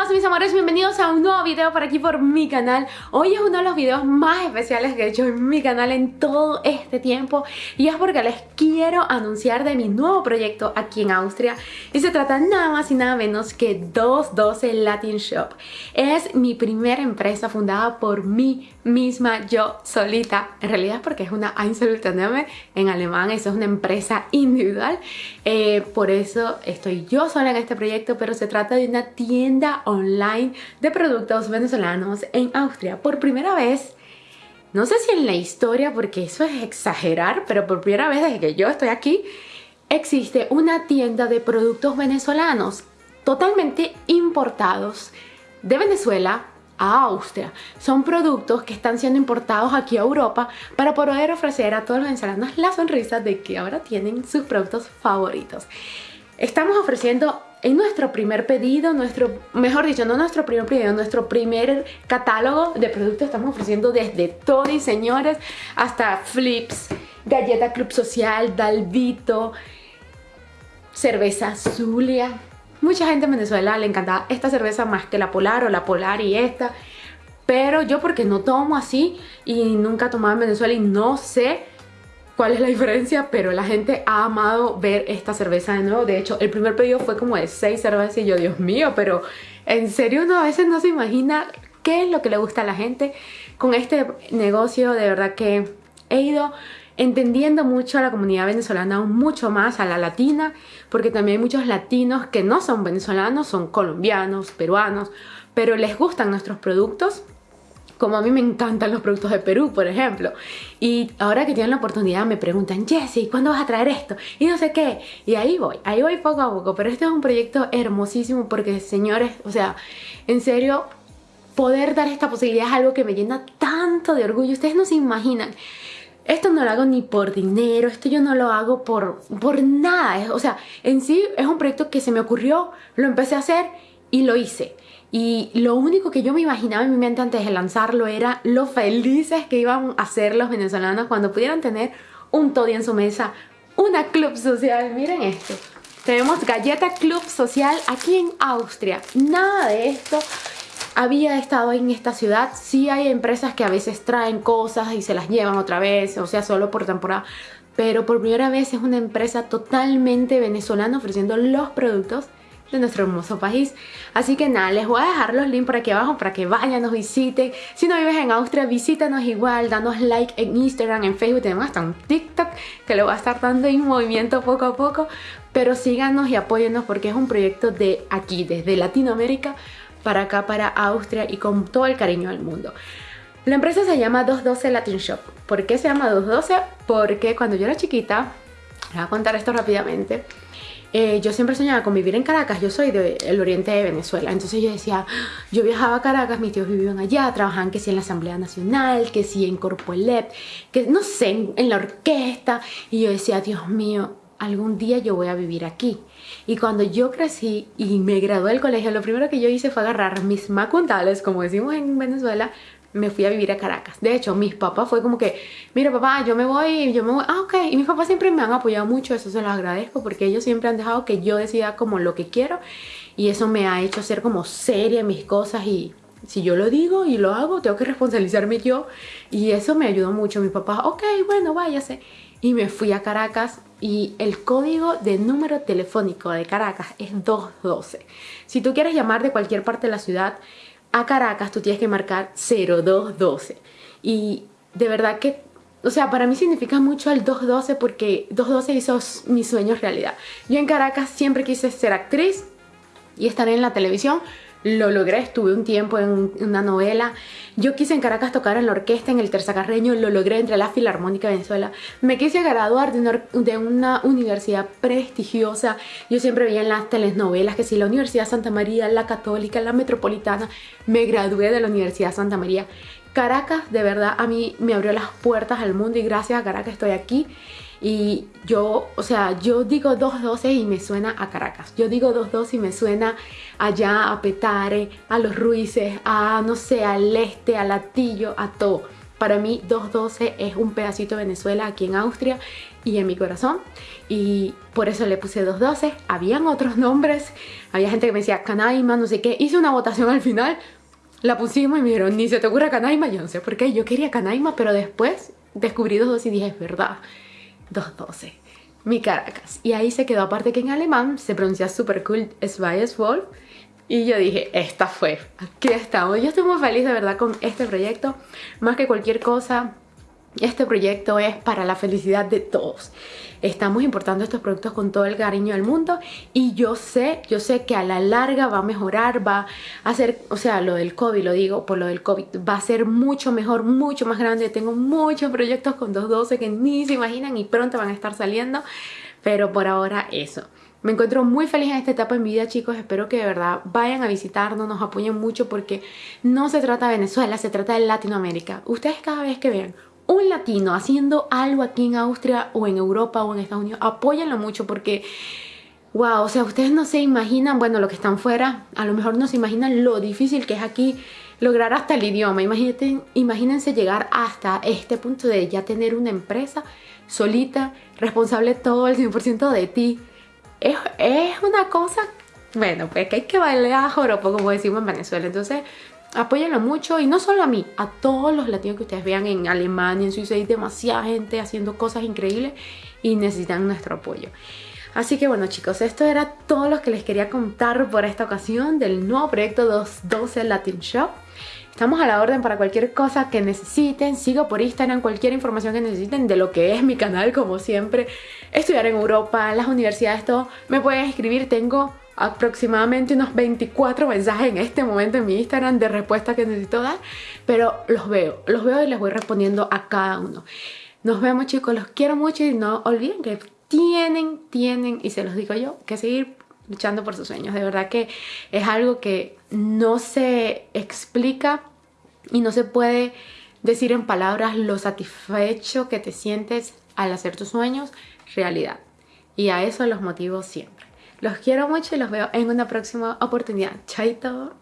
todos mis amores, bienvenidos a un nuevo video por aquí por mi canal. Hoy es uno de los videos más especiales que he hecho en mi canal en todo este tiempo Y es porque les quiero anunciar de mi nuevo proyecto aquí en Austria Y se trata nada más y nada menos que 212 Latin Shop. Es mi primera empresa fundada por mí misma, yo solita. En realidad porque es una Einzelunternehmen en alemán, eso es una empresa individual. Eh, Por eso estoy yo sola en este proyecto, pero se trata de una tienda online de productos venezolanos en Austria. Por primera vez, no sé si en la historia, porque eso es exagerar, pero por primera vez desde que yo estoy aquí, existe una tienda de productos venezolanos totalmente importados de Venezuela a Austria. Son productos que están siendo importados aquí a Europa para poder ofrecer a todos los venezolanos la sonrisa de que ahora tienen sus productos favoritos. Estamos ofreciendo en nuestro primer pedido, nuestro, mejor dicho, no nuestro primer pedido, nuestro primer catálogo de productos estamos ofreciendo desde Tony, señores, hasta Flips, Galleta Club Social, Dalvito, cerveza Zulia. Mucha gente en Venezuela le encanta esta cerveza más que la Polar o la Polar y esta. Pero yo porque no tomo así y nunca he tomado en Venezuela y no sé cuál es la diferencia, pero la gente ha amado ver esta cerveza de nuevo. De hecho, el primer pedido fue como de 6 cervezas y yo, Dios mío, pero en serio uno a veces no se imagina qué es lo que le gusta a la gente. Con este negocio de verdad que he ido entendiendo mucho a la comunidad venezolana, mucho más a la latina, porque también hay muchos latinos que no son venezolanos, son colombianos, peruanos, pero les gustan nuestros productos como a mí me encantan los productos de Perú, por ejemplo. Y ahora que tienen la oportunidad me preguntan, Jessie, ¿cuándo vas a traer esto? Y no sé qué. Y ahí voy, ahí voy poco a poco. Pero este es un proyecto hermosísimo porque, señores, o sea, en serio, poder dar esta posibilidad es algo que me llena tanto de orgullo. Ustedes no se imaginan. Esto no lo hago ni por dinero, esto yo no lo hago por, por nada. O sea, en sí es un proyecto que se me ocurrió, lo empecé a hacer y lo hice. Y lo único que yo me imaginaba en mi mente antes de lanzarlo era lo felices que iban a ser los venezolanos cuando pudieran tener un toddy en su mesa, una club social. Miren esto. Tenemos Galleta Club Social aquí en Austria. Nada de esto había estado en esta ciudad. Sí hay empresas que a veces traen cosas y se las llevan otra vez, o sea, solo por temporada. Pero por primera vez es una empresa totalmente venezolana ofreciendo los productos de nuestro hermoso país. Así que nada, les voy a dejar los links por aquí abajo para que vayan, nos visiten. Si no vives en Austria, visítanos igual, danos like en Instagram, en Facebook, tenemos hasta un TikTok que lo va a estar dando en movimiento poco a poco. Pero síganos y apóyennos porque es un proyecto de aquí, desde Latinoamérica para acá, para Austria y con todo el cariño del mundo. La empresa se llama 212 Latin Shop. ¿Por qué se llama 212? Porque cuando yo era chiquita, voy a contar esto rápidamente, eh, yo siempre soñaba con vivir en Caracas, yo soy del oriente de Venezuela, entonces yo decía, yo viajaba a Caracas, mis tíos vivían allá, trabajaban que sí en la Asamblea Nacional, que sí en Corpoelep, que no sé, en, la orquesta, y yo decía, Dios mío, algún día yo voy a vivir aquí. Y cuando yo crecí y me gradué del colegio, lo primero que yo hice fue agarrar mis macuntales, como decimos en Venezuela, me fui a vivir a Caracas. De hecho, mis papás fue como que, mira papá, yo me voy, yo me voy, ah, ok. Y mis papás siempre me han apoyado mucho, eso se los agradezco porque ellos siempre han dejado que yo decida como lo que quiero y eso me ha hecho ser como seria en mis cosas y si yo lo digo y lo hago, tengo que responsabilizarme yo y eso me ayudó mucho. Mi papá, ok, bueno, váyase. Y me fui a Caracas y el código de número telefónico de Caracas es 212. Si tú quieres llamar de cualquier parte de la ciudad, a Caracas tú tienes que marcar 0212 y de verdad que o sea, para mí significa mucho el 212 porque 212 hizo mis sueños realidad. Yo en Caracas siempre quise ser actriz y estar en la televisión, lo logré, estuve un tiempo en una novela. Yo quise en Caracas tocar en la orquesta, en el terzacarreño, lo logré entre la Filarmónica de Venezuela. Me quise graduar de una, universidad prestigiosa. Yo siempre veía en las telenovelas que si la Universidad Santa María, la Católica, la Metropolitana. Me gradué de la Universidad Santa María. Caracas, de verdad, a mí me abrió las puertas al mundo y gracias a Caracas estoy aquí. Y yo, o sea, yo digo 212 y me suena a Caracas. Yo digo 212 y me suena allá a Petare, a Los Ruices, a, no sé, al Este, a Latillo, a todo. Para mí 212 es un pedacito de Venezuela aquí en Austria y en mi corazón y por eso le puse 212. Habían otros nombres, había gente que me decía Canaima, no sé qué. Hice una votación al final, la pusimos y me dijeron, ni se te ocurra Canaima, yo no sé por qué, yo quería Canaima, pero después descubrí 212 y dije, es verdad, 212. Mi Caracas. Y ahí se quedó, aparte que en alemán se pronuncia super cool Wolf y yo dije, esta fue, aquí estamos. Yo estoy muy feliz de verdad con este proyecto. Más que cualquier cosa, este proyecto es para la felicidad de todos. Estamos importando estos productos con todo el cariño del mundo y yo sé, yo sé que a la larga va a mejorar, va a ser, o sea, lo del COVID, lo digo por lo del COVID, va a ser mucho mejor, mucho más grande. Tengo muchos proyectos con 212 que ni se imaginan y pronto van a estar saliendo, pero por ahora eso. Me encuentro muy feliz en esta etapa en vida, chicos. Espero que de verdad vayan a visitarnos, nos apoyen mucho porque no se trata de Venezuela, se trata de Latinoamérica. Ustedes cada vez que vean un latino haciendo algo aquí en Austria o en Europa o en Estados Unidos, apóyenlo mucho porque, wow, o sea, ustedes no se imaginan, bueno, lo que están fuera, a lo mejor no se imaginan lo difícil que es aquí lograr hasta el idioma. Imagínense llegar hasta este punto de ya tener una empresa solita, responsable todo el 100% de ti es, una cosa, bueno, pues que hay que bailar a joropo, como decimos en Venezuela. Entonces, apóyenlo mucho y no solo a mí, a todos los latinos que ustedes vean en Alemania, en Suiza, hay demasiada gente haciendo cosas increíbles y necesitan nuestro apoyo. Así que bueno chicos, esto era todo lo que les quería contar por esta ocasión del nuevo proyecto 212 Latin Shop. Estamos a la orden para cualquier cosa que necesiten. Sigo por Instagram cualquier información que necesiten de lo que es mi canal, como siempre. Estudiar en Europa, las universidades, todo. Me pueden escribir. Tengo aproximadamente unos 24 mensajes en este momento en mi Instagram de respuestas que necesito dar. Pero los veo, los veo y les voy respondiendo a cada uno. Nos vemos chicos, los quiero mucho y no olviden que tienen, tienen, y se los digo yo, que seguir luchando por sus sueños. De verdad que es algo que no se explica y no se puede decir en palabras lo satisfecho que te sientes al hacer tus sueños realidad. Y a eso los motivo siempre. Los quiero mucho y los veo en una próxima oportunidad. Chaito.